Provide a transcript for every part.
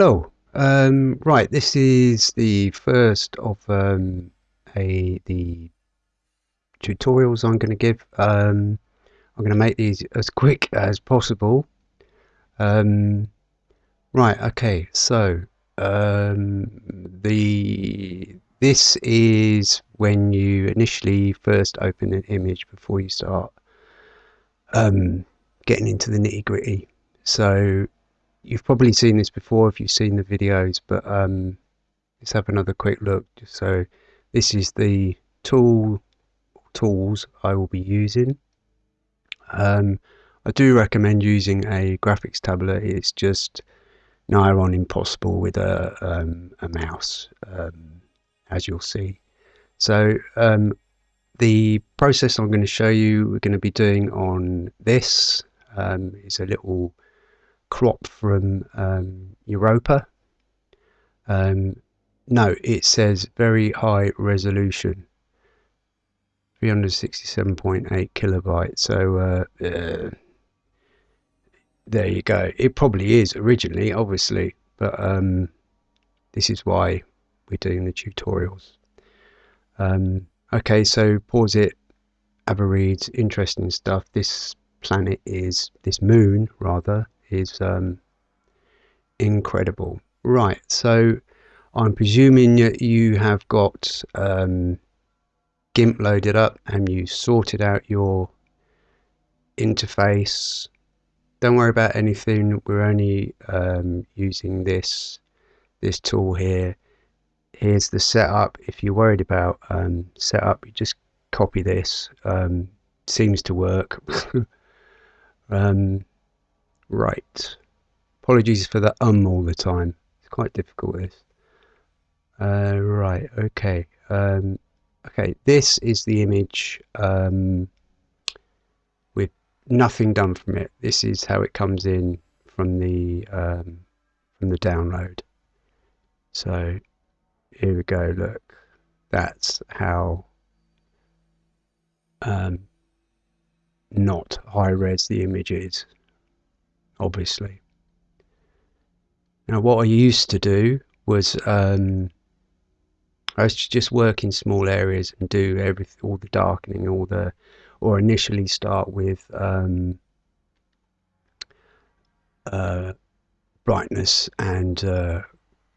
Hello. Um, right, this is the first of um, a the tutorials I'm going to give. Um, I'm going to make these as quick as possible. Um, right, okay, so um, the this is when you initially first open an image before you start um, getting into the nitty gritty. So you've probably seen this before if you've seen the videos, but um, let's have another quick look. So this is the tool tools I will be using. Um, I do recommend using a graphics tablet. It's just nigh on impossible with a, um, a mouse, um, as you'll see. So um, the process I'm going to show you, we're going to be doing on this um, is a little crop from um, Europa. Um, no, it says very high resolution, 367.8 kilobytes. So uh, uh, there you go. It probably is originally, obviously, but um, this is why we're doing the tutorials. Um, okay, so pause it, have a read, interesting stuff. This planet is, this moon rather, is um, incredible. Right, so I'm presuming that you have got um, GIMP loaded up and you sorted out your interface. Don't worry about anything. We're only um, using this this tool here. Here's the setup. If you're worried about um, setup, you just copy this. Um, seems to work. um, Right. Apologies for the um all the time. It's quite difficult this. Uh, right, okay. Um, okay, this is the image um, with nothing done from it. This is how it comes in from the um, from the download. So here we go, look. That's how um, not high res the image is obviously. Now, what I used to do was um, I used to just work in small areas and do everything, all the darkening, all the, or initially start with um, uh, brightness and uh,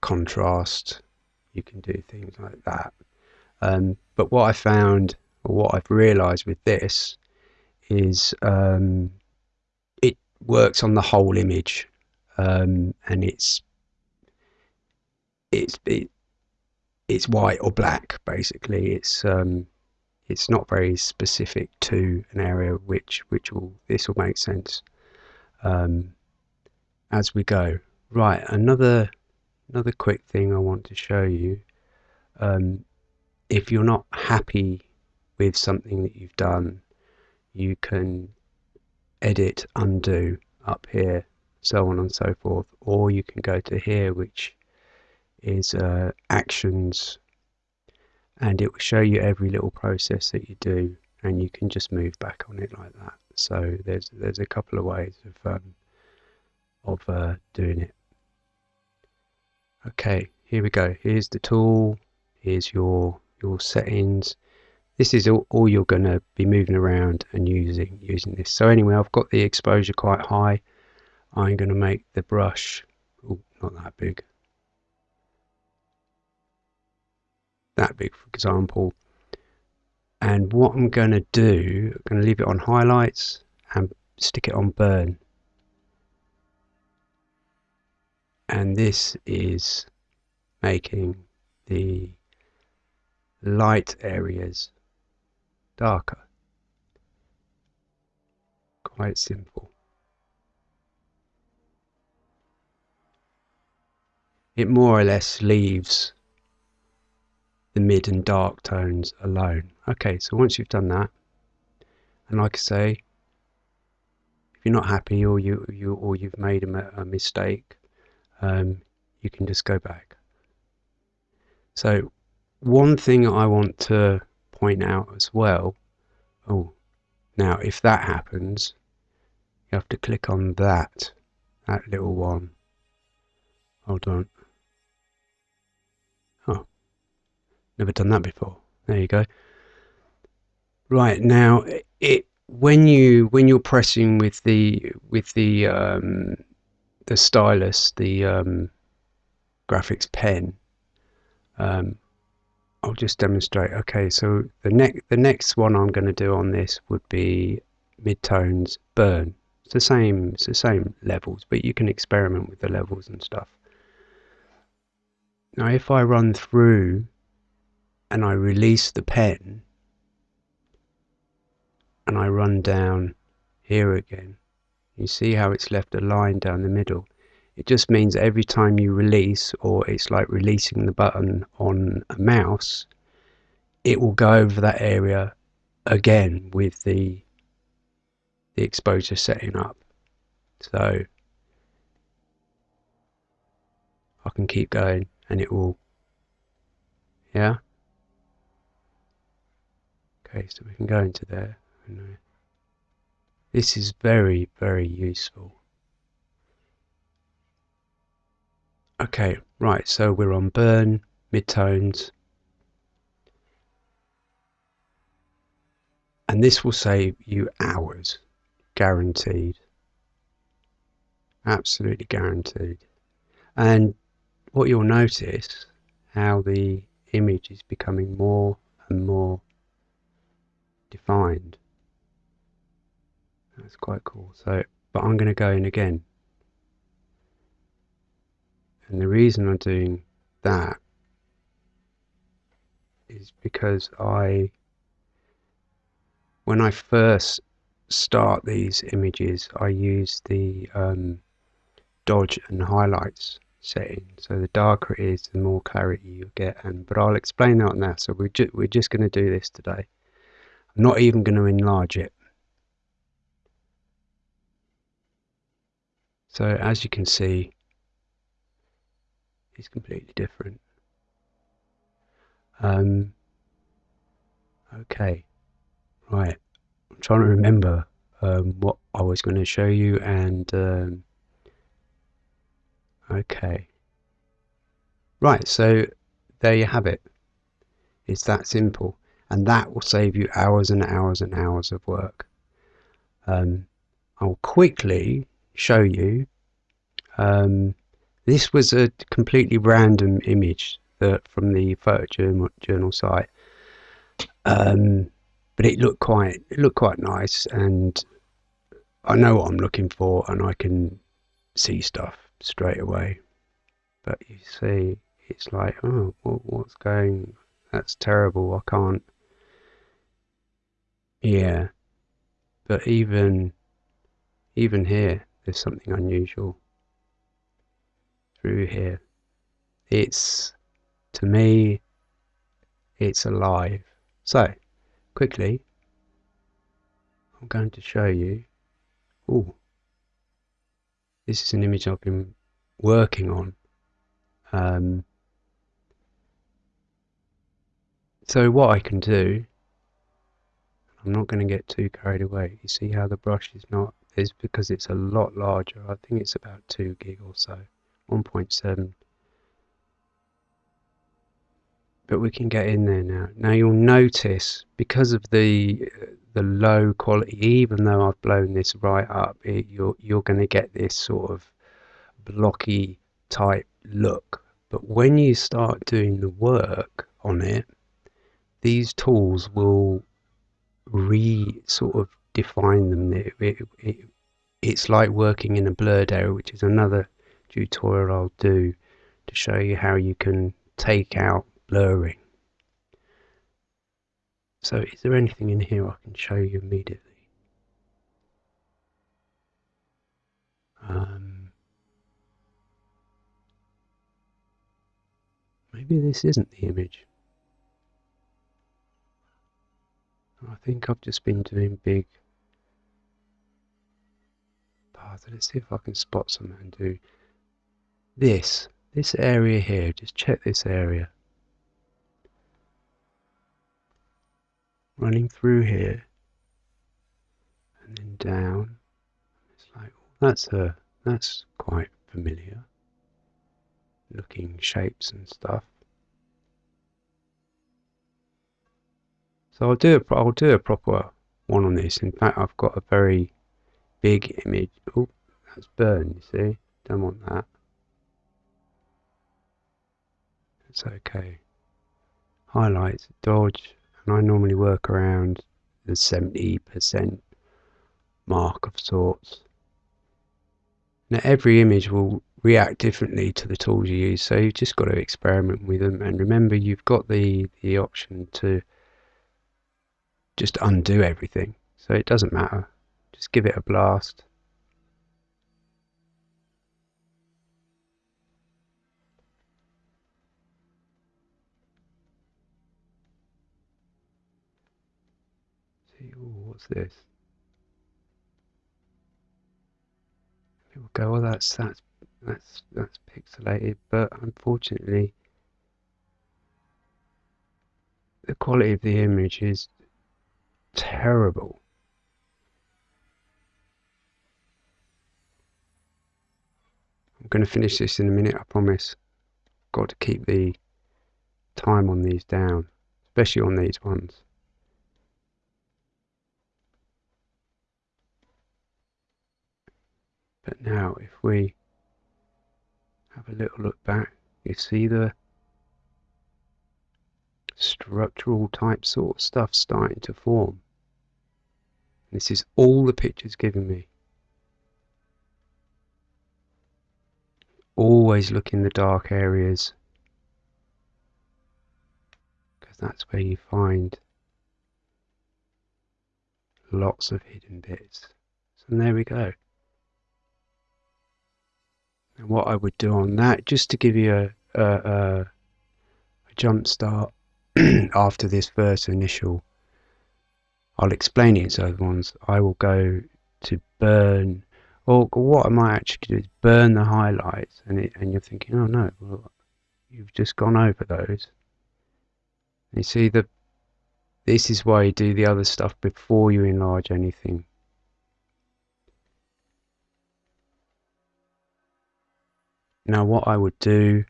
contrast. You can do things like that. Um, but what I found, or what I've realised with this, is um, works on the whole image, um, and it's it's it, it's white or black basically. It's um, it's not very specific to an area which which will this will make sense um, as we go. Right, another another quick thing I want to show you. Um, if you're not happy with something that you've done, you can edit, undo up here, so on and so forth. Or you can go to here, which is uh, actions, and it will show you every little process that you do, and you can just move back on it like that. So there's there's a couple of ways of um, of uh, doing it. Okay, here we go. Here's the tool. Here's your your settings this is all, all you're going to be moving around and using using this. So anyway I've got the exposure quite high. I'm going to make the brush. Oh, not that big. That big for example. And what I'm going to do I'm going to leave it on highlights and stick it on burn. And this is making the light areas darker. Quite simple. It more or less leaves the mid and dark tones alone. Okay, so once you've done that, and like I say, if you're not happy or you, you or you've made a, a mistake, um, you can just go back. So one thing I want to point out as well. Oh, now if that happens, you have to click on that, that little one Hold on. Oh, never done that before. There you go. Right now, it when you when you're pressing with the with the um, the stylus, the um, graphics pen. Um, I'll just demonstrate. Okay, so the next the next one I'm going to do on this would be midtones burn. It's the same it's the same levels, but you can experiment with the levels and stuff. Now, if I run through and I release the pen and I run down here again, you see how it's left a line down the middle. It just means every time you release, or it's like releasing the button on a mouse, it will go over that area again with the the exposure setting up. So I can keep going and it will, yeah. Okay, so we can go into there. This is very, very useful. Okay, right, so we're on burn, midtones. And this will save you hours, guaranteed. Absolutely guaranteed. And what you'll notice, how the image is becoming more and more defined. That's quite cool. So, but I'm going to go in again and the reason I'm doing that is because I, when I first start these images, I use the um, dodge and highlights setting. So the darker it is, the more clarity you get. And but I'll explain that now. So we're ju we're just going to do this today. I'm not even going to enlarge it. So as you can see, is completely different. Um, okay, right. I'm trying to remember um, what I was going to show you, and um, okay, right. So there you have it. It's that simple, and that will save you hours and hours and hours of work. Um, I'll quickly show you um, this was a completely random image that from the photojournal journal site, um, but it looked quite it looked quite nice, and I know what I'm looking for, and I can see stuff straight away. But you see, it's like, oh, what, what's going? That's terrible. I can't. Yeah, but even even here, there's something unusual through here. It's, to me, it's alive. So, quickly, I'm going to show you. Oh, this is an image I've been working on. Um, so what I can do, I'm not going to get too carried away. You see how the brush is not, is because it's a lot larger. I think it's about 2 gig or so. 1.7 but we can get in there now. Now you'll notice because of the the low quality even though I've blown this right up it, you're you're going to get this sort of blocky type look. But when you start doing the work on it these tools will re sort of define them. It, it, it, it's like working in a blurred area which is another tutorial I'll do to show you how you can take out blurring. So is there anything in here I can show you immediately? Um, maybe this isn't the image. I think I've just been doing big paths. Let's see if I can spot something and do this, this area here, just check this area. Running through here and then down. It's like, oh, that's a, that's quite familiar. looking shapes and stuff. So I'll do a, I'll do a proper one on this. In fact, I've got a very big image. Oh, that's burn, you see? Don't want that. It's okay. Highlights, dodge, and I normally work around the 70% mark of sorts. Now every image will react differently to the tools you use, so you've just got to experiment with them. And remember, you've got the the option to just undo everything, so it doesn't matter. Just give it a blast. What's this? People go, well, that's that's that's that's pixelated, but unfortunately, the quality of the image is terrible. I'm going to finish this in a minute, I promise. Got to keep the time on these down, especially on these ones. But now, if we have a little look back, you see the structural type sort of stuff starting to form. This is all the picture's giving me. Always look in the dark areas because that's where you find lots of hidden bits. So there we go. And what I would do on that, just to give you a, a, a, a jump start after this first initial, I'll explain it to other ones. I will go to burn, or what I might actually do is burn the highlights, and it, and you're thinking, oh no, well, you've just gone over those. You see the this is why you do the other stuff before you enlarge anything. Now what I would do,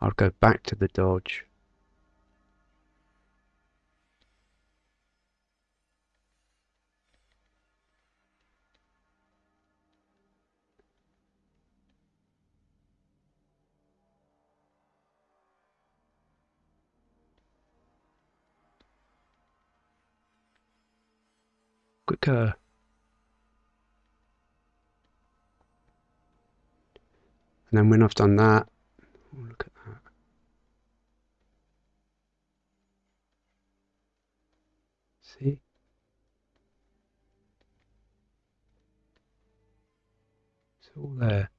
I'd go back to the dodge. Quicker. And then when I've done that, look at that. See? It's all there.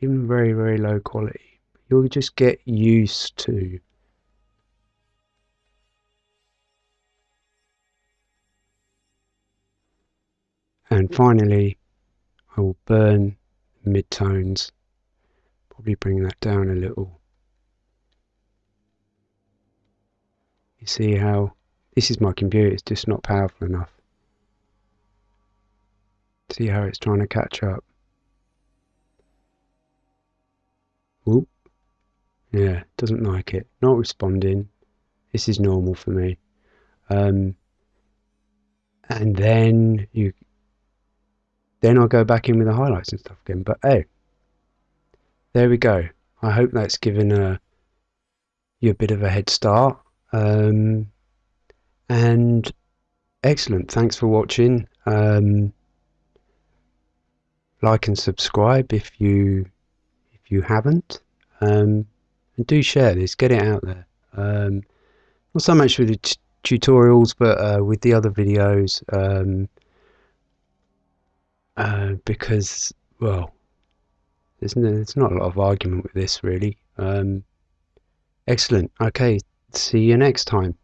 Even very, very low quality. You'll just get used to and finally I will burn midtones probably bring that down a little. You see how this is my computer, it's just not powerful enough. See how it's trying to catch up. Whoop. Yeah, doesn't like it. Not responding. This is normal for me. Um, and then you then I'll go back in with the highlights and stuff again. But hey, there we go. I hope that's given a, you a bit of a head start. Um, and excellent. Thanks for watching. Um, like and subscribe if you if you haven't. Um, and do share this. Get it out there. Um, not so much with the tutorials, but uh, with the other videos. Um, uh, because well there's, no, there's not a lot of argument with this really. Um, excellent. Okay, see you next time.